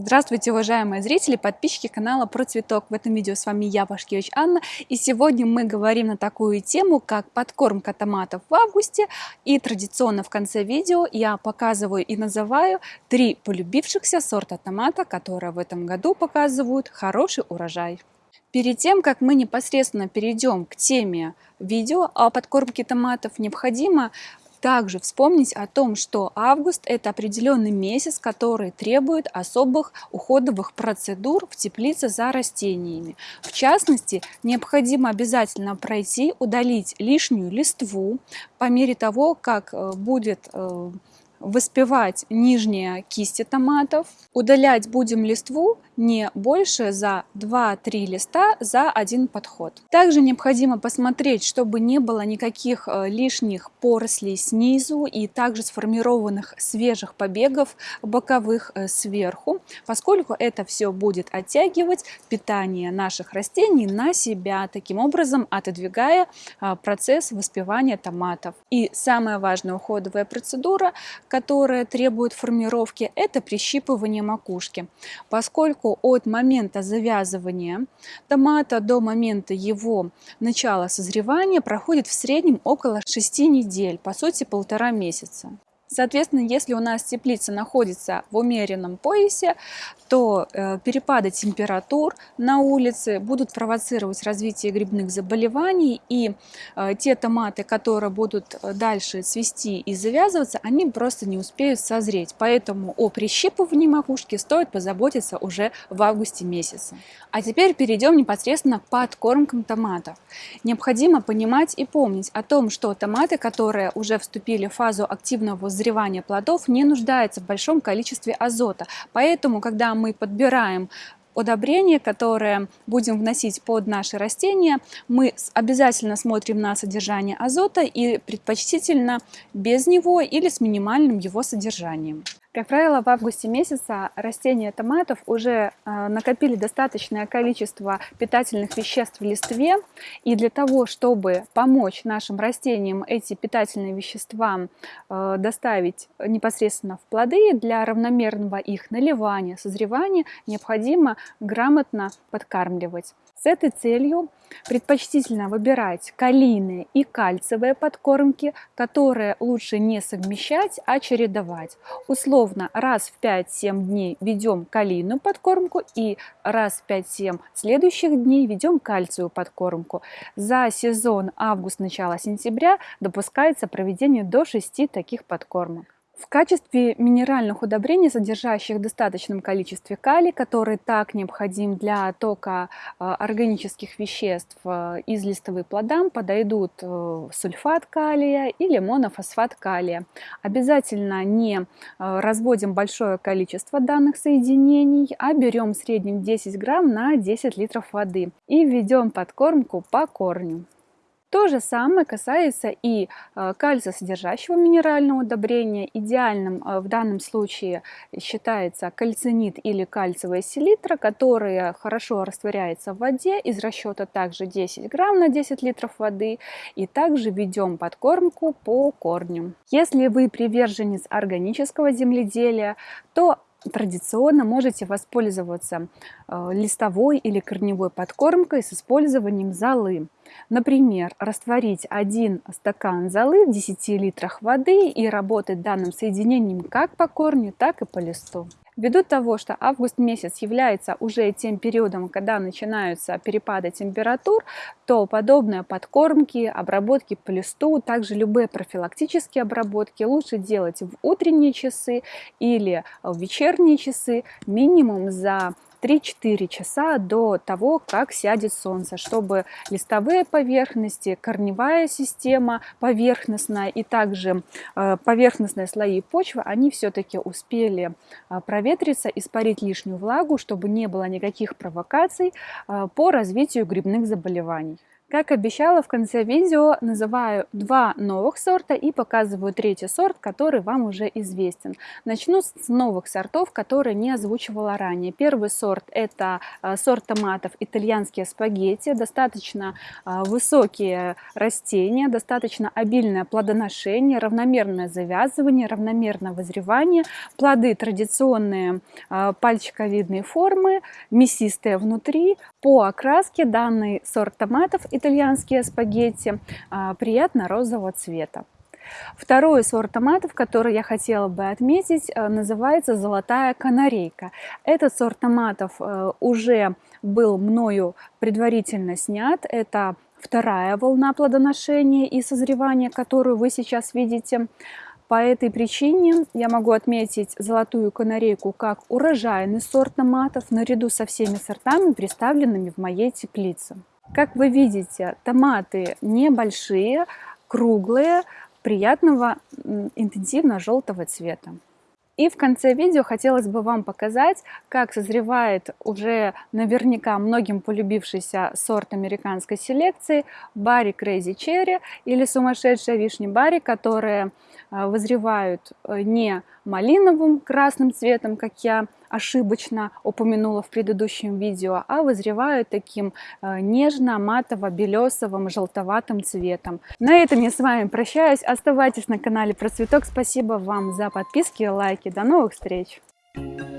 Здравствуйте, уважаемые зрители, подписчики канала Про Цветок. В этом видео с вами я, Пашкевич Анна. И сегодня мы говорим на такую тему, как подкормка томатов в августе. И традиционно в конце видео я показываю и называю три полюбившихся сорта томата, которые в этом году показывают хороший урожай. Перед тем, как мы непосредственно перейдем к теме видео о подкормке томатов, необходимо также вспомнить о том, что август – это определенный месяц, который требует особых уходовых процедур в теплице за растениями. В частности, необходимо обязательно пройти, удалить лишнюю листву по мере того, как э, будет э, выспевать нижние кисти томатов. Удалять будем листву не больше за 2-3 листа за один подход. Также необходимо посмотреть, чтобы не было никаких э, лишних порослей снизу и также сформированных свежих побегов боковых э, сверху, поскольку это все будет оттягивать питание наших растений на себя, таким образом отодвигая э, процесс воспевания томатов. И самая важная уходовая процедура, которая требует формировки, это прищипывание макушки, поскольку от момента завязывания томата до момента его начала созревания проходит в среднем около 6 недель, по сути полтора месяца. Соответственно, если у нас теплица находится в умеренном поясе, то э, перепады температур на улице будут провоцировать развитие грибных заболеваний, и э, те томаты, которые будут э, дальше цвести и завязываться, они просто не успеют созреть. Поэтому о прищипывании макушки стоит позаботиться уже в августе месяце. А теперь перейдем непосредственно к подкормкам томатов. Необходимо понимать и помнить о том, что томаты, которые уже вступили в фазу активного созревания плодов не нуждается в большом количестве азота. Поэтому, когда мы подбираем удобрение, которое будем вносить под наши растения, мы обязательно смотрим на содержание азота и предпочтительно без него или с минимальным его содержанием. Как правило, в августе месяца растения томатов уже э, накопили достаточное количество питательных веществ в листве, и для того, чтобы помочь нашим растениям эти питательные вещества э, доставить непосредственно в плоды, для равномерного их наливания, созревания, необходимо грамотно подкармливать. С этой целью предпочтительно выбирать калийные и кальциевые подкормки, которые лучше не совмещать, а чередовать. Условно раз в 5-7 дней ведем калийную подкормку и раз в 5-7 следующих дней ведем кальциевую подкормку. За сезон август-начало сентября допускается проведение до 6 таких подкормок. В качестве минеральных удобрений, содержащих в достаточном количестве калий, который так необходим для тока э, органических веществ э, из листовых плодам, подойдут э, сульфат калия или монофосфат калия. Обязательно не разводим большое количество данных соединений, а берем в среднем 10 грамм на 10 литров воды и введем подкормку по корню. То же самое касается и э, кальциосодержащего минерального удобрения. Идеальным э, в данном случае считается кальцинит или кальциевая селитра, которая хорошо растворяется в воде. Из расчета также 10 грамм на 10 литров воды. И также ведем подкормку по корню. Если вы приверженец органического земледелия, то традиционно можете воспользоваться э, листовой или корневой подкормкой с использованием золы. Например, растворить один стакан золы в 10 литрах воды и работать данным соединением как по корню, так и по листу. Ввиду того, что август месяц является уже тем периодом, когда начинаются перепады температур, то подобные подкормки, обработки по листу, также любые профилактические обработки лучше делать в утренние часы или в вечерние часы. Минимум за 3-4 часа до того, как сядет солнце, чтобы листовые поверхности, корневая система поверхностная и также э, поверхностные слои почвы, они все-таки успели э, проветриться, испарить лишнюю влагу, чтобы не было никаких провокаций э, по развитию грибных заболеваний. Как обещала, в конце видео называю два новых сорта и показываю третий сорт, который вам уже известен. Начну с новых сортов, которые не озвучивала ранее. Первый сорт это э, сорт томатов итальянские спагетти. Достаточно э, высокие растения, достаточно обильное плодоношение, равномерное завязывание, равномерное вызревание. Плоды традиционные э, пальчиковидные формы, мясистые внутри. По окраске данный сорт томатов итальянские спагетти а, приятно-розового цвета. Второй сорт томатов, который я хотела бы отметить, э, называется «Золотая канарейка». Этот сорт томатов э, уже был мною предварительно снят. Это вторая волна плодоношения и созревания, которую вы сейчас видите. По этой причине я могу отметить золотую канарейку как урожайный сорт томатов наряду со всеми сортами, представленными в моей теплице. Как вы видите, томаты небольшие, круглые, приятного интенсивно-желтого цвета. И в конце видео хотелось бы вам показать, как созревает уже наверняка многим полюбившийся сорт американской селекции Барри Crazy Cherry или сумасшедшая вишня Барри, которые э, вызревают э, не малиновым красным цветом, как я ошибочно упомянула в предыдущем видео, а вызревают таким э, нежно-матово-белесовым желтоватым цветом. На этом я с вами прощаюсь. Оставайтесь на канале Про Цветок. Спасибо вам за подписки и лайки. До новых встреч! Thank you.